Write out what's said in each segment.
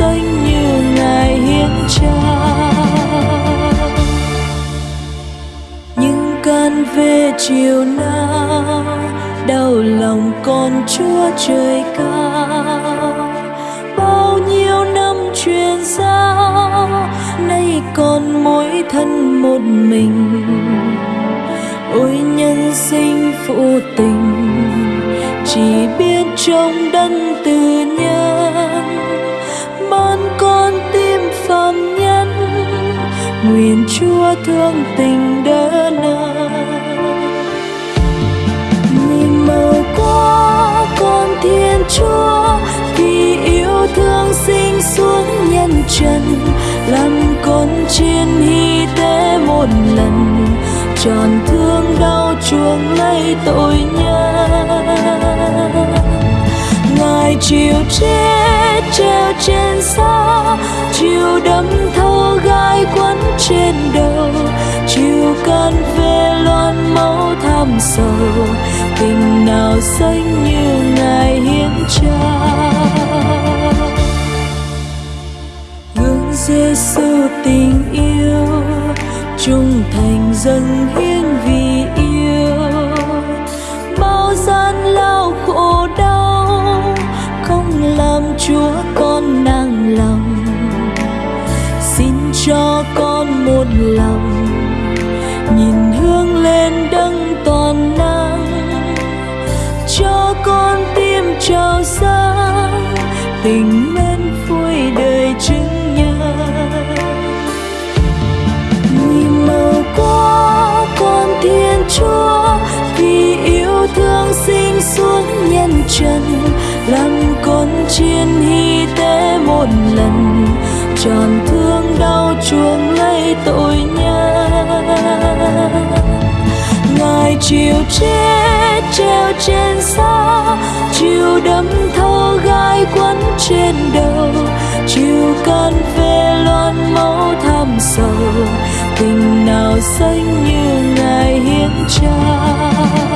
xanh như ngài hiến trao những cơn về chiều nào đau lòng con chúa trời cao. Bao nhiêu năm truyền giao nay còn mỗi thân một mình. Ôi nhân sinh phụ tình, chỉ biết trong đấng từ chúa thương tình đỡ con thiên chúa, vì yêu thương sinh xuống nhân trần, làm con trên hy tế một lần, tròn thương đau chuông lấy tội nhân. Ngài chịu tuyết treo trên xa, chiều đâm thâu gai quấn trên đầu. Chiều can về loan máu tham sầu, tình nào xanh như ngài hiến trao gương Giêsu tình yêu trung thành dâng hiến chúa vì yêu thương sinh xuống nhân trần, làm con chiên hy tế một lần, tròn thương đau chuông lấy tội nhân. Ngài chịu chết treo trên xa chịu đâm thâu gai quấn trên đầu chịu can về loan máu thăm sầu tình nào xanh như ngài hiến trao.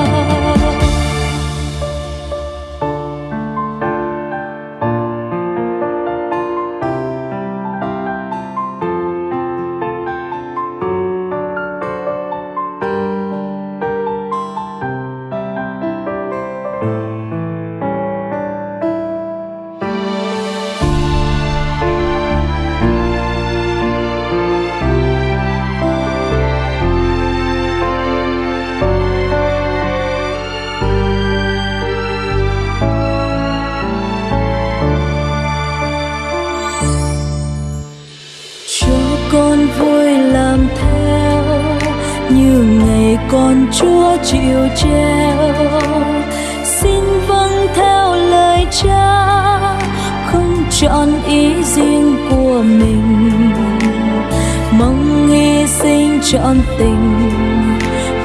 Trọn tình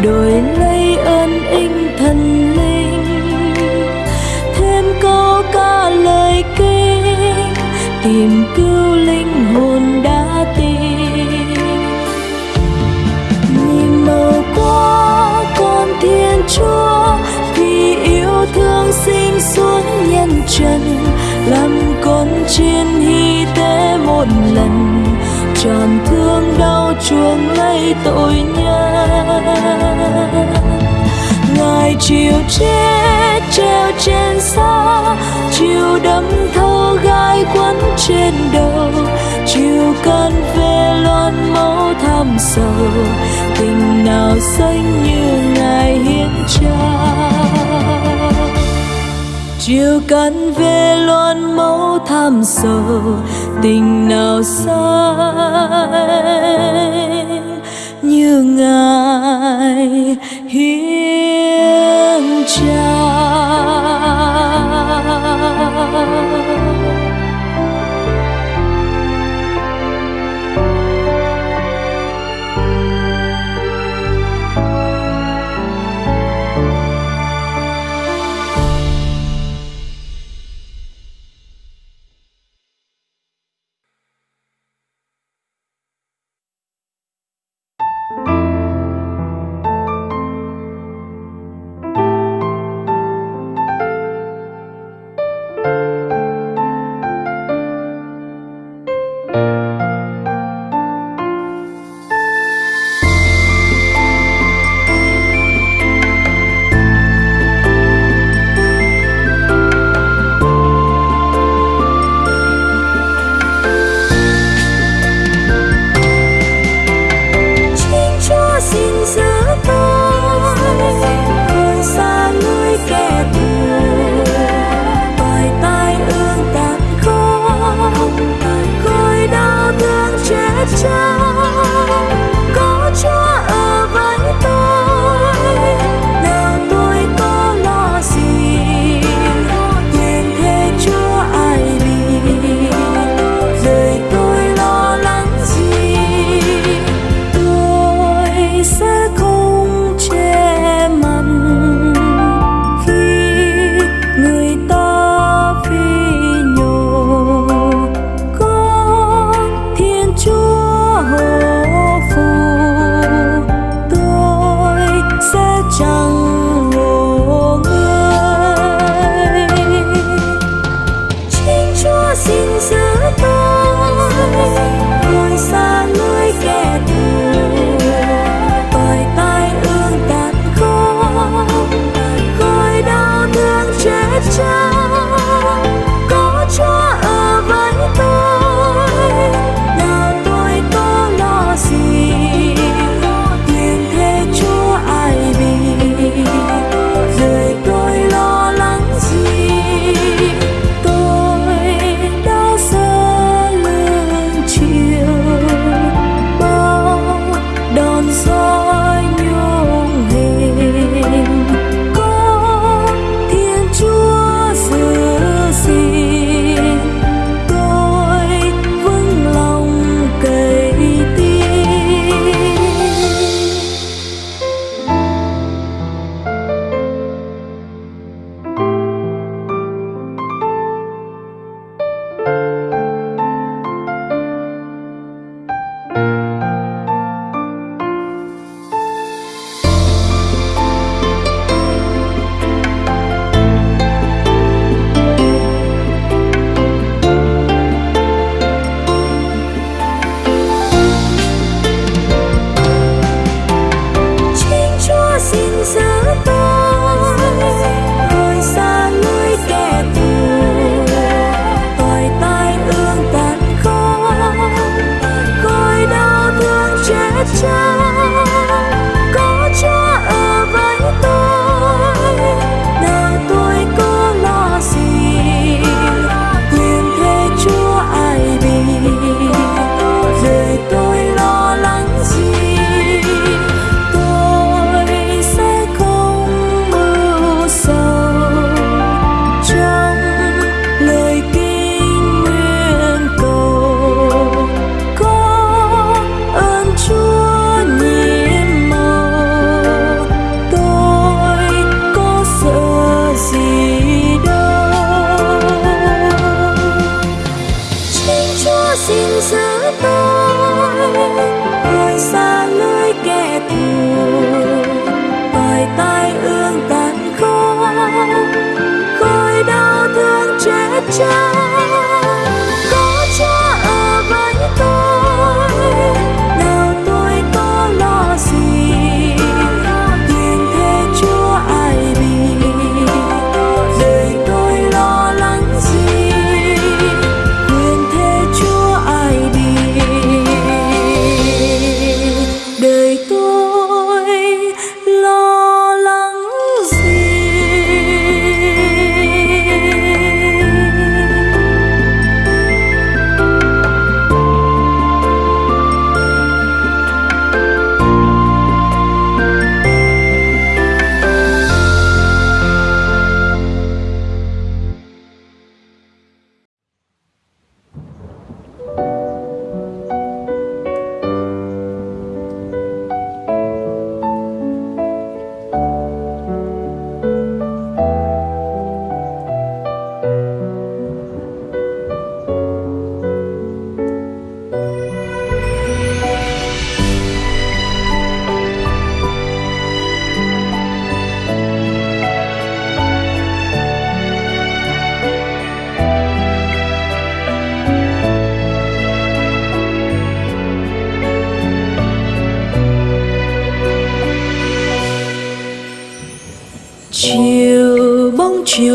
đổi lấy ơn inh thần linh. Thêm câu ca lời kinh tìm chuông lấy tội nhân. Ngài chiều chết, treo trên xa, chiều đâm thâu gai quấn trên đầu. Chiều can về loan máu tham sầu, tình nào xanh như ngài hiến trao chiều cắn về loan máu tham sầu tình nào sai như ngài hiến trao.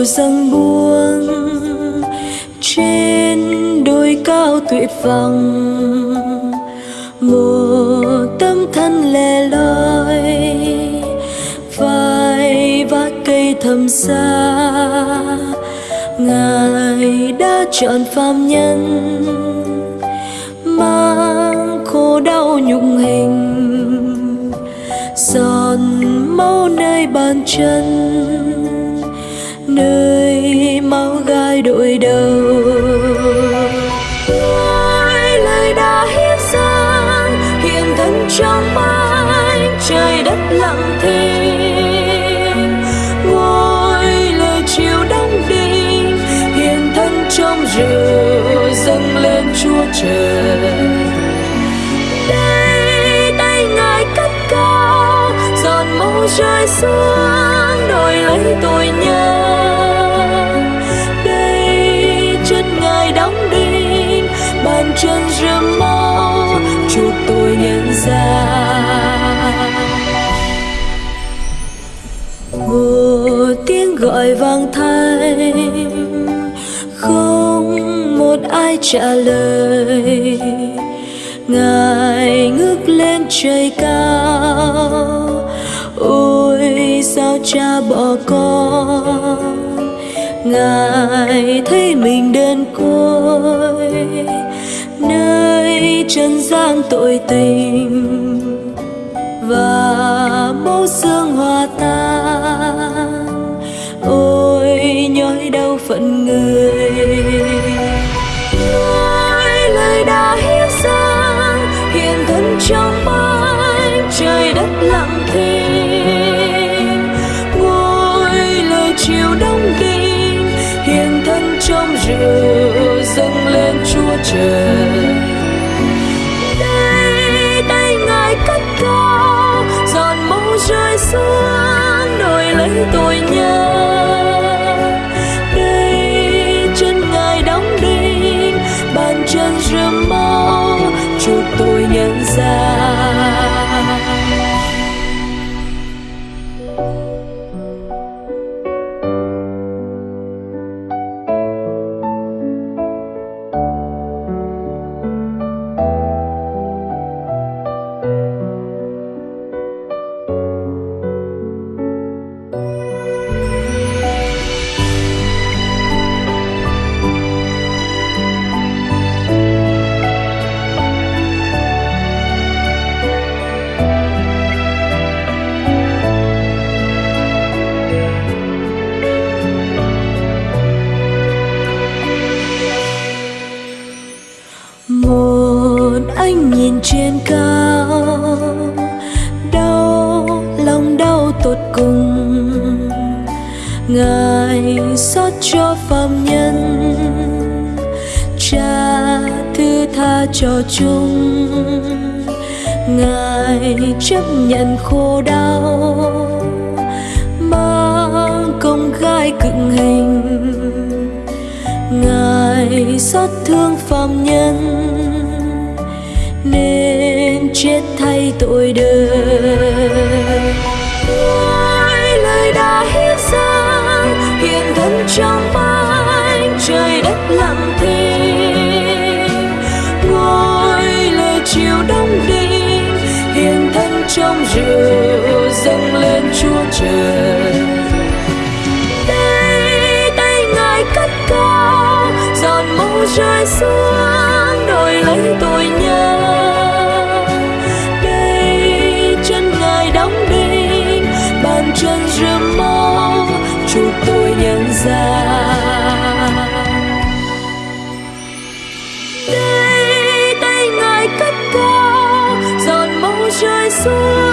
Chiều dâng buông trên đôi cao tuyệt vọng. Một tâm thân lẻ loi vai vác cây thầm xa. Ngài đã chọn phàm nhân, mang khổ đau nhục hình. Giòn máu nơi bàn chân nơi máu gai đội đầu. Ngôi lời đã hiến dâng, hiện thân trong mái trời đất lặng thinh. Ngôi lời chiều đông đi hiện thân trong rượu dâng lên chúa trời. Đây tay ngài cất cao, giọt máu rơi xuống. Gọi vang thanh không một ai trả lời. Ngài ngước lên trời cao. Ôi, sao cha bỏ con? Ngài thấy mình đơn côi. Nơi trần gian tội tình và máu chúa chung. Ngài chấp nhận khổ đau mang công gai cựng hình. Ngài xót thương phàm nhân nên chết thay tội đời. Chưa dâng lên chúa trời. Đây tay ngài cất cao giọt máu rơi xuống đổi lấy tội nhân. Đây chân ngài đóng đinh, bàn chân rơm máu chuộc tội nhân gian đây tay ngài cất cao giọt máu rơi xuống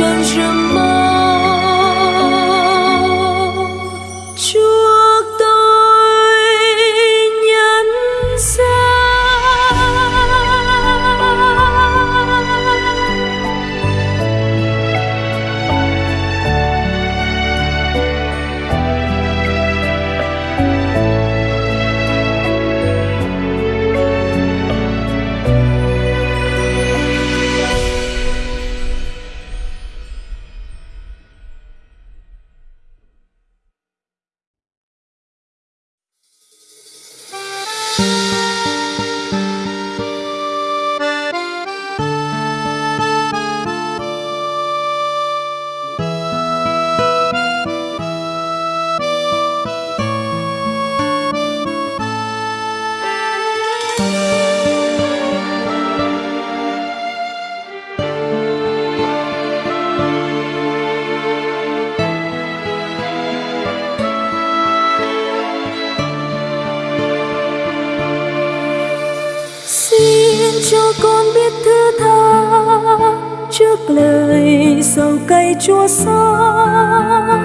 bàn chân sầu cay chua xót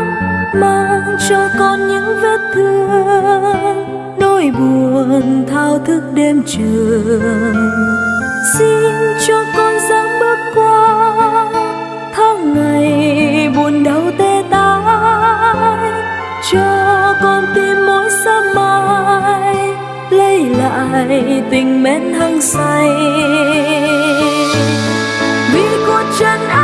mang cho con những vết thương, nỗi buồn, thao thức đêm trường. Xin cho con dám bước qua tháng ngày buồn đau tê tái. Cho con tim mỗi sớm mai lấy lại tình mến hăng say. Vì cuộc chân ai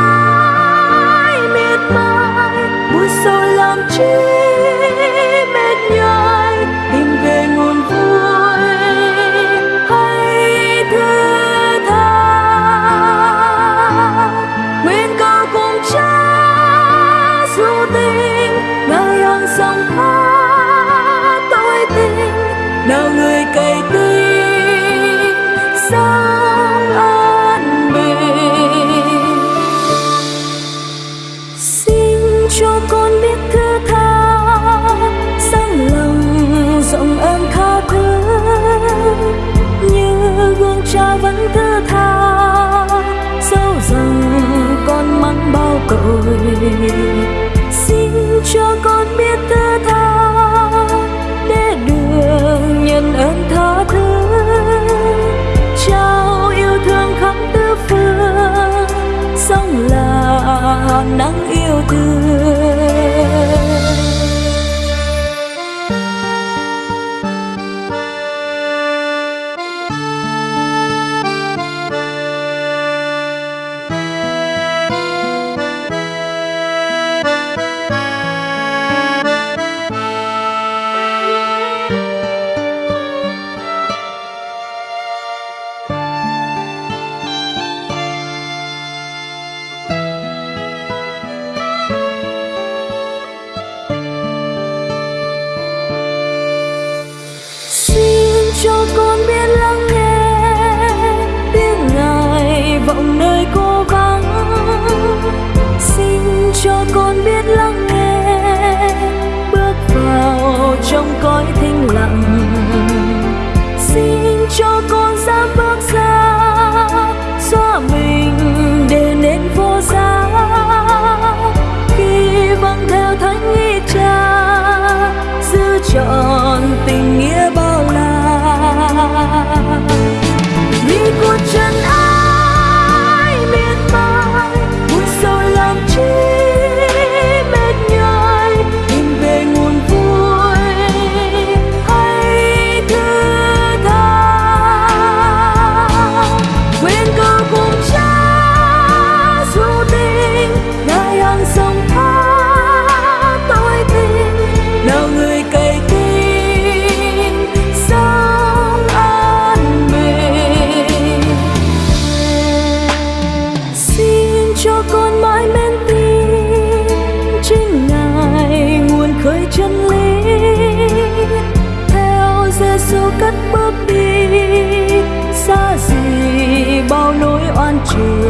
là nắng trường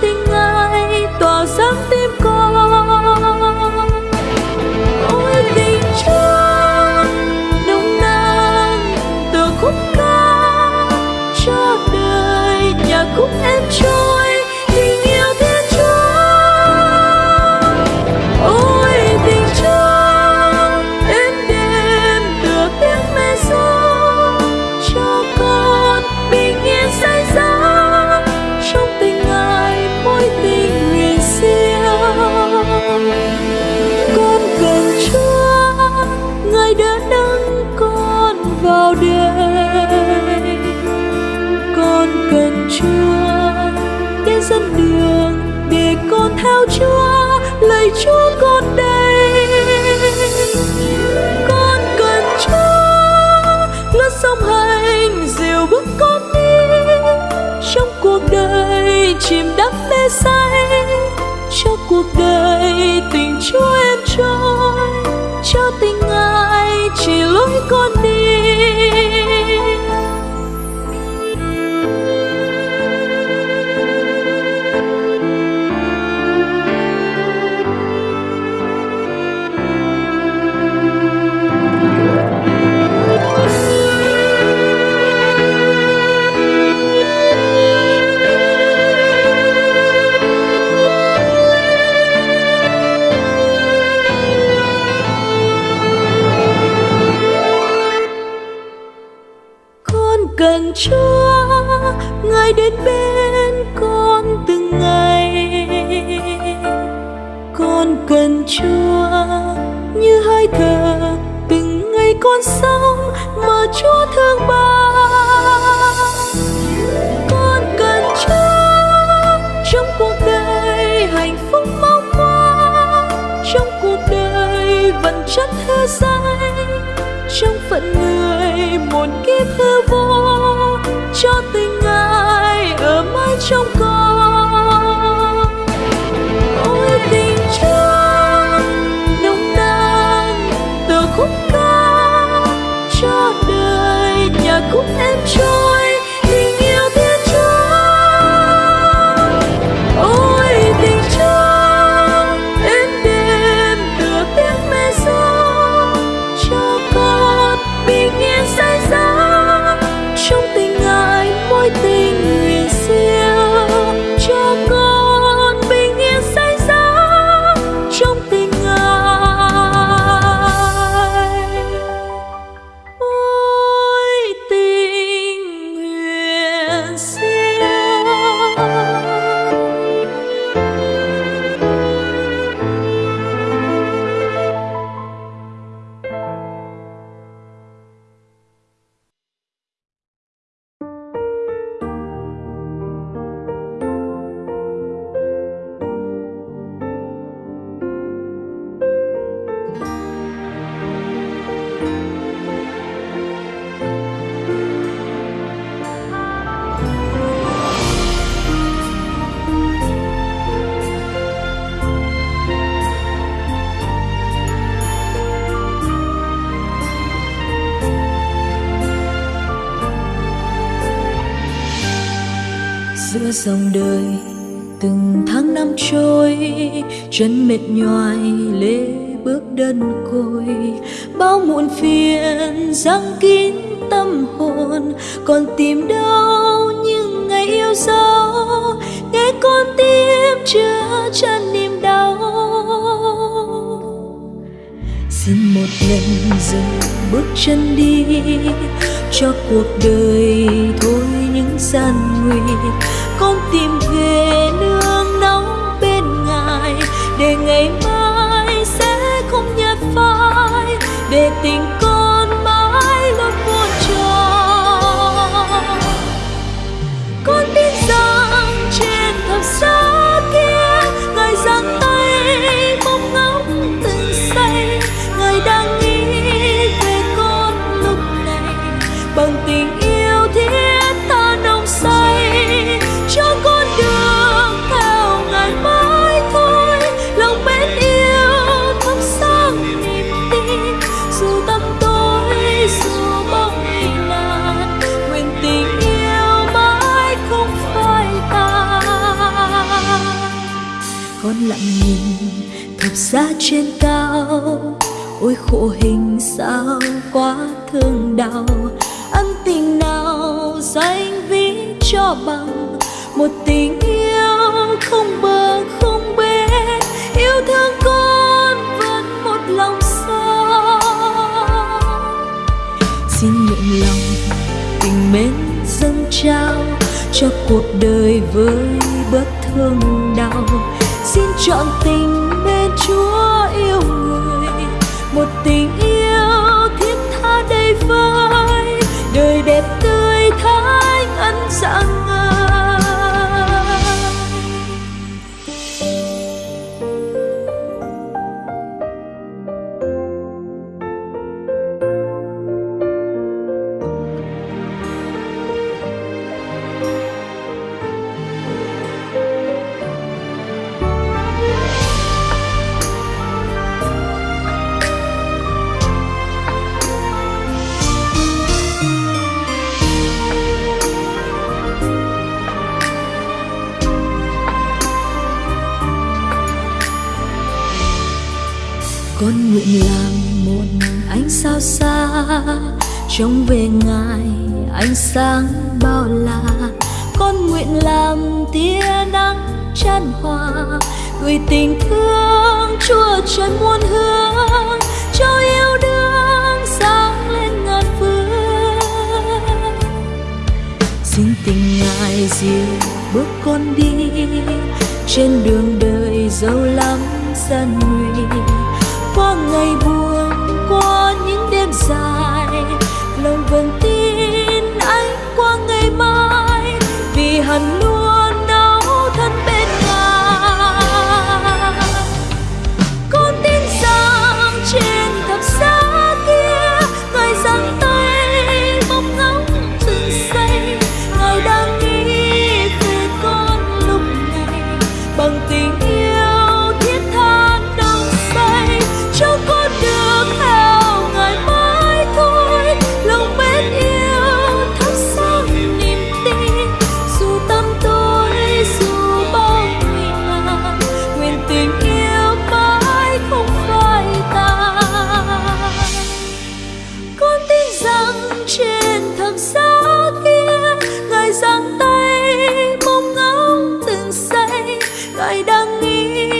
tình ai đến bên con từng ngày. Con cần chúa. Chân mệt nhoài lê bước đơn côi. Bao muộn phiền, giăng kín tâm hồn, còn tìm đâu những ngày yêu dấu. Nghe con tim chưa chân niềm đau. Xin một lần, dừng bước chân đi, cho cuộc đời thôi những gian nguy. Con tìm về nơi để ngày mai sẽ không nhạt phai để tình con ra trên cao. Ôi khổ hình sao quá thương đau. Ân tình nào danh ví cho bằng. Một tình yêu không bờ không bến, yêu thương con vẫn một lòng sao xin nguyện lòng tình mến dâng trao cho cuộc đời với bớt thương đau. Xin chọn tình một tình yêu thiết tha đầy vơi đời đẹp tươi thái ân dạng trông về ngài, ánh sáng bao la. Con nguyện làm tia nắng chan hòa, gửi tình thương chúa trần muôn hương, cho yêu đương sáng lên ngàn phương. Xin tình ngài dìu bước con đi, trên đường đời dẫu lắm gian nguy. Qua ngày buồn, qua những đêm dài 你。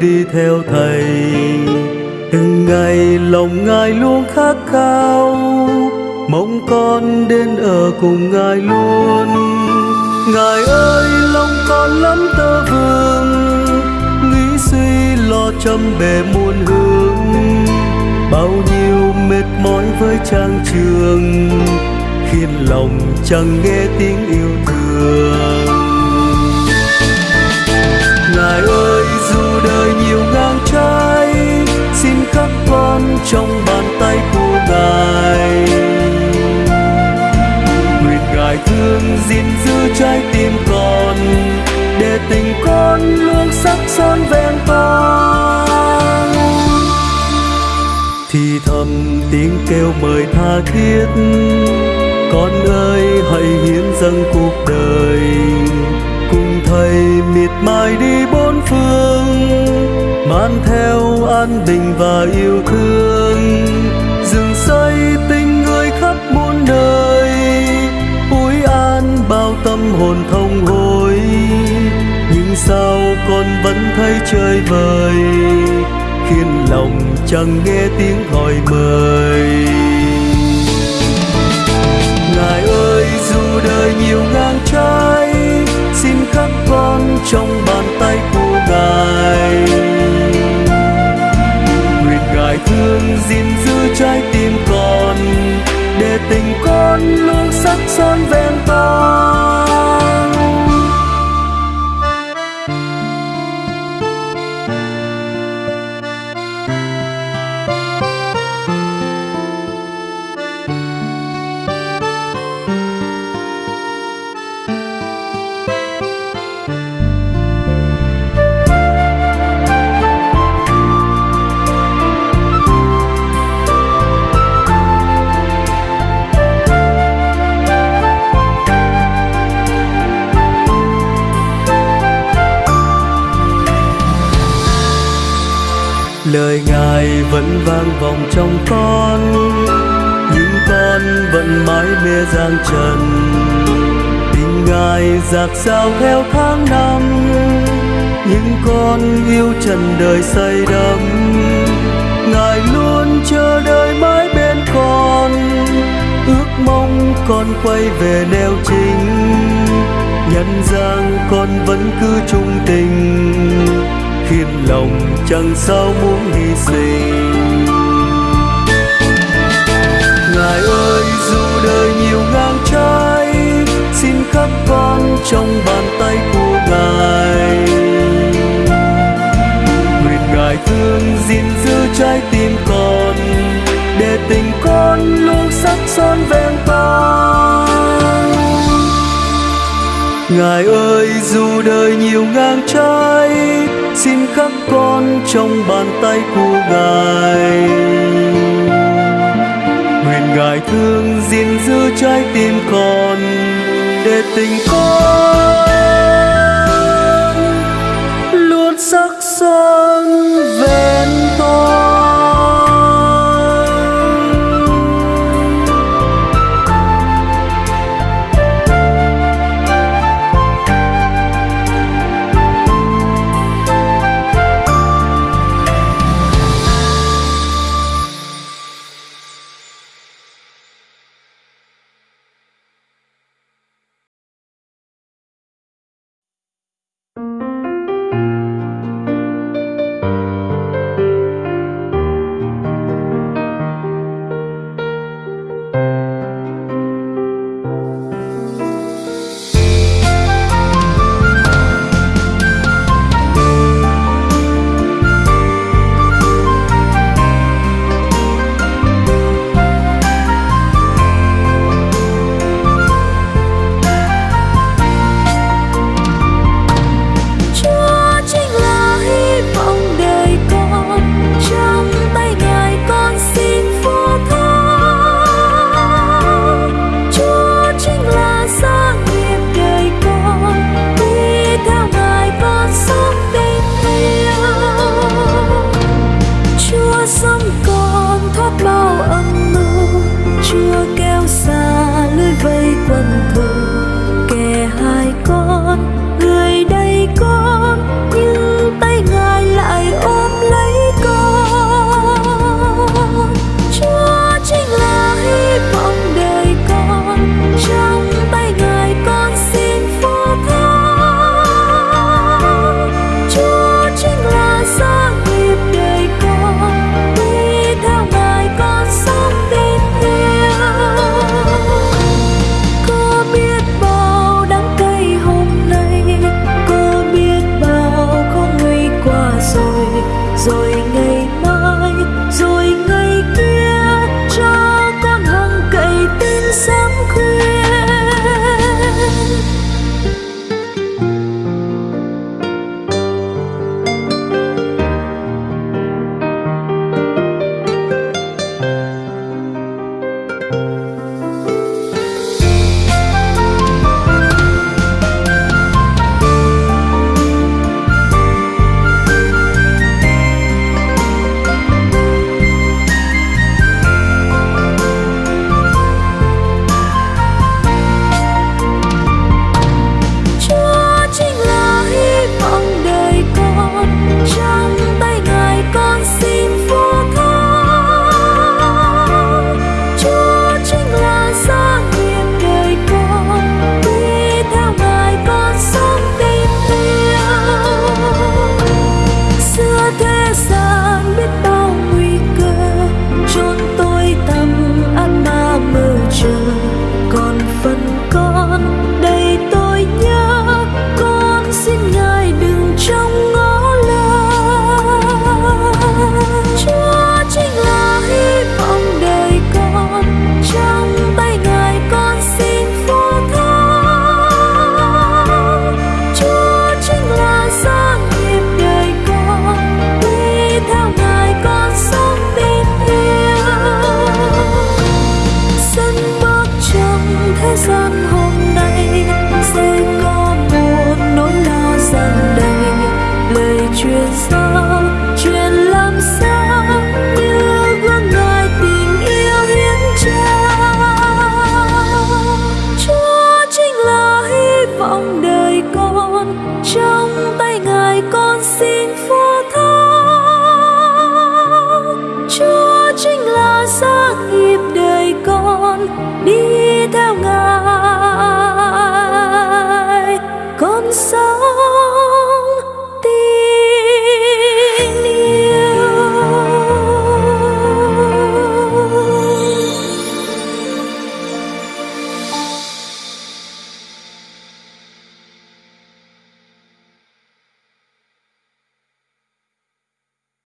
Đi theo thầy. Từng ngày lòng ngài luôn khát khao, mong con đến ở cùng ngài luôn. Ngài ơi, lòng con lắm tơ vương, nghĩ suy lo trăm bề muôn hướng. Bao nhiêu mệt mỏi với trang trường, khiến lòng chẳng nghe tiếng yêu thương. Ngài ơi đời nhiều ngang trái, xin các con trong bàn tay của ngài. Nguyện ngài thương gìn giữ trái tim con, để tình con luôn sắc son ven con thì thầm tiếng kêu mời tha thiết, con ơi hãy hiến dâng cuộc đời. Cùng thầy miệt mài đi bốn phương mang theo an bình và yêu thương. Rừng xây tình người khắp muôn nơi ủi an bao tâm hồn thông hối. Nhưng sao con vẫn thấy chơi vời, khiến lòng chẳng nghe tiếng hỏi mời? Ngài ơi, dù đời nhiều ngang trái, xin khắc con trong bàn ngài thương gìn giữ trái tim con để tình con luôn sắc son vẹn con lời ngài vẫn vang vọng trong con nhưng con vẫn mãi mê giang trần. Tình ngài giạt sao theo tháng năm nhưng con yêu trần đời say đắm. Ngài luôn chờ đợi mãi bên con, ước mong con quay về neo chính. Nhân gian con vẫn cứ trung tình thiên lòng chẳng sao muốn hy sinh. Ngài ơi, dù đời nhiều ngang trái, xin khắc con trong bàn tay của ngài. Nguyện ngài thương gìn giữ trái tim con, để tình con luôn sắc son ven con Ngài ơi, dù đời nhiều ngang trái, Xin khắc con trong bàn tay của Ngài. Nguyện Ngài thương gìn giữ trái tim con Để tình con Luôn sắc son vẹn toàn.